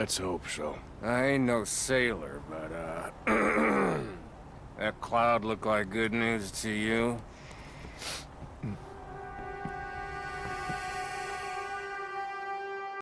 Let's hope so. I ain't no sailor, but, uh... that cloud look like good news to you?